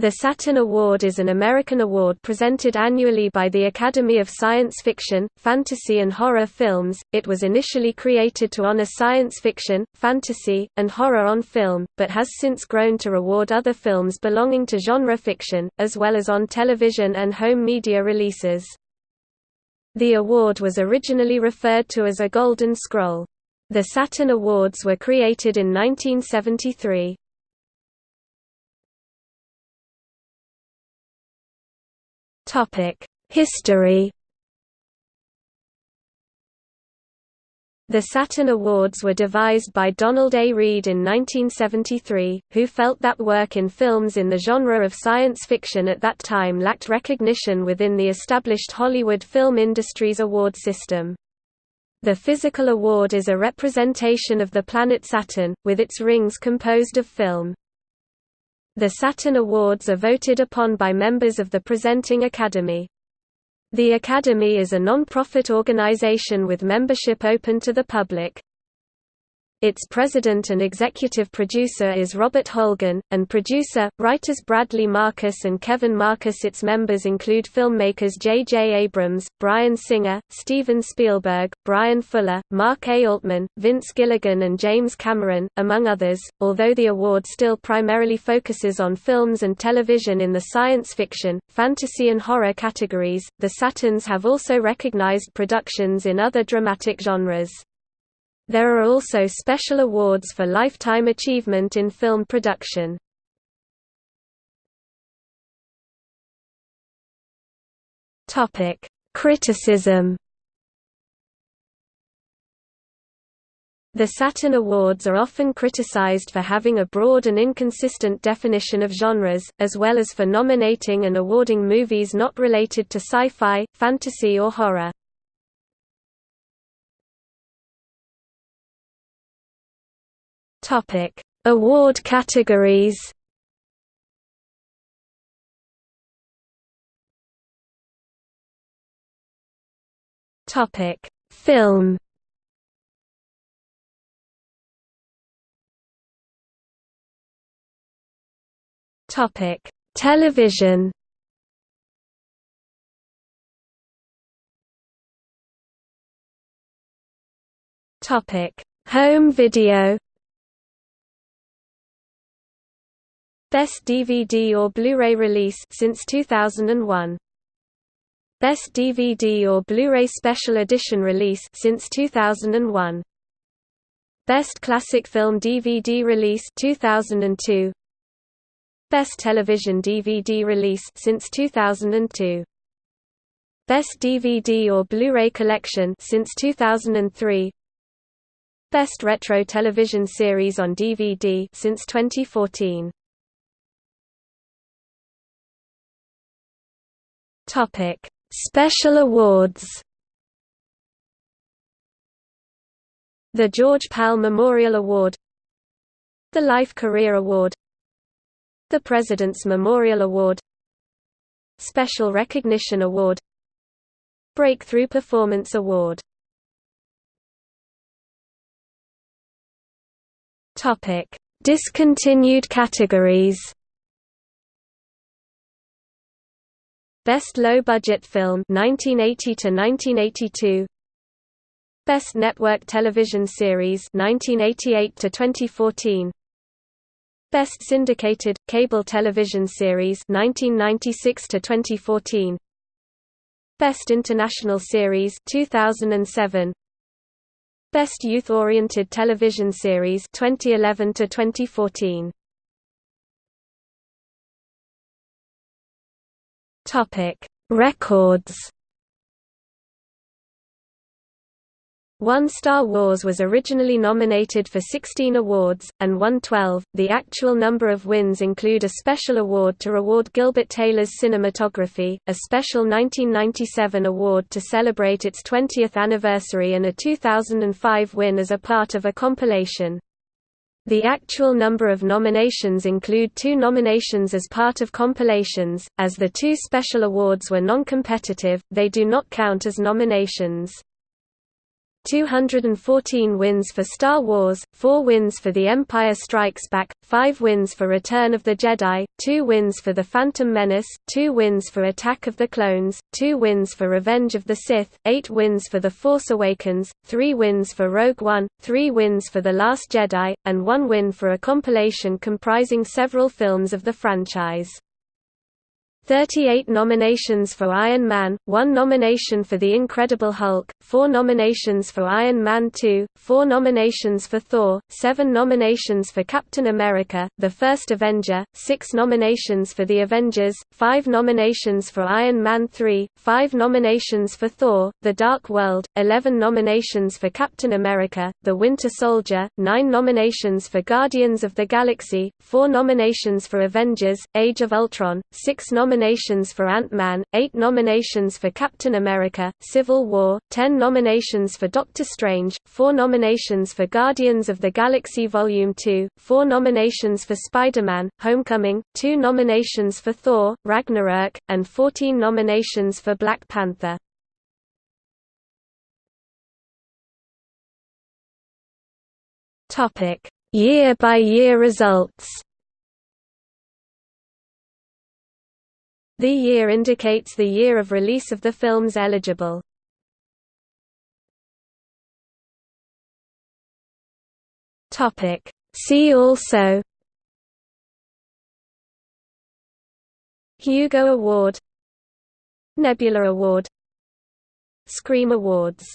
The Saturn Award is an American award presented annually by the Academy of Science Fiction, Fantasy and Horror Films. It was initially created to honor science fiction, fantasy, and horror on film, but has since grown to reward other films belonging to genre fiction, as well as on television and home media releases. The award was originally referred to as a Golden Scroll. The Saturn Awards were created in 1973. History The Saturn Awards were devised by Donald A. Reed in 1973, who felt that work in films in the genre of science fiction at that time lacked recognition within the established Hollywood film industry's award system. The physical award is a representation of the planet Saturn, with its rings composed of film. The Saturn Awards are voted upon by members of the Presenting Academy. The Academy is a non-profit organization with membership open to the public. Its president and executive producer is Robert Holguin, and producer, writers Bradley Marcus and Kevin Marcus. Its members include filmmakers J. J. Abrams, Bryan Singer, Steven Spielberg, Bryan Fuller, Mark A. Altman, Vince Gilligan, and James Cameron, among others. Although the award still primarily focuses on films and television in the science fiction, fantasy, and horror categories, the Saturns have also recognized productions in other dramatic genres. There are also special awards for lifetime achievement in film production. Topic: Criticism. The Saturn Awards are often criticized for having a broad and inconsistent definition of genres, as well as for nominating and awarding movies not related to sci-fi, fantasy or horror. Topic: Award categories. Topic: Film. Topic: Television. Topic: Home video. Best DVD or Blu-ray release since 2001. Best DVD or Blu-ray Special Edition release since 2001. Best Classic Film DVD release 2002. Best Television DVD release since 2002. Best DVD or Blu-ray Collection since 2003. Best Retro Television Series on DVD since 2014. Topic: Special awards. The George Pal Memorial Award The Life Career Award The President's Memorial Award Special Recognition Award Breakthrough Performance Award Topic: Discontinued categories Best Low Budget Film 1980 to 1982 Best Network Television Series 1988 to 2014 Best Syndicated Cable Television Series 1996 to 2014 Best International Series 2007 Best Youth-Oriented Television Series 2011 to 2014 Topic: Records. One Star Wars was originally nominated for 16 awards, and won 12. The actual number of wins include a special award to reward Gilbert Taylor's cinematography, a special 1997 award to celebrate its 20th anniversary and a 2005 win as a part of a compilation. The actual number of nominations include two nominations as part of compilations, as the two special awards were non-competitive, they do not count as nominations. 214 wins for Star Wars, 4 wins for The Empire Strikes Back, 5 wins for Return of the Jedi, 2 wins for The Phantom Menace, 2 wins for Attack of the Clones, 2 wins for Revenge of the Sith, 8 wins for The Force Awakens, 3 wins for Rogue One, 3 wins for The Last Jedi, and 1 win for a compilation comprising several films of the franchise. 38 nominations for Iron Man, 1 nomination for The Incredible Hulk, 4 nominations for Iron Man 2, 4 nominations for Thor, 7 nominations for Captain America, The First Avenger, 6 nominations for The Avengers, 5 nominations for Iron Man 3, 5 nominations for Thor, The Dark World, 11 nominations for Captain America, The Winter Soldier, 9 nominations for Guardians of the Galaxy, 4 nominations for Avengers, Age of Ultron, 6 nominations nominations for Ant-Man, 8 nominations for Captain America, Civil War, 10 nominations for Doctor Strange, 4 nominations for Guardians of the Galaxy Volume 2, 4 nominations for Spider-Man, Homecoming, 2 nominations for Thor, Ragnarok, and 14 nominations for Black Panther. Year-by-year -year results The year indicates the year of release of the films eligible. See also Hugo Award Nebula Award Scream Awards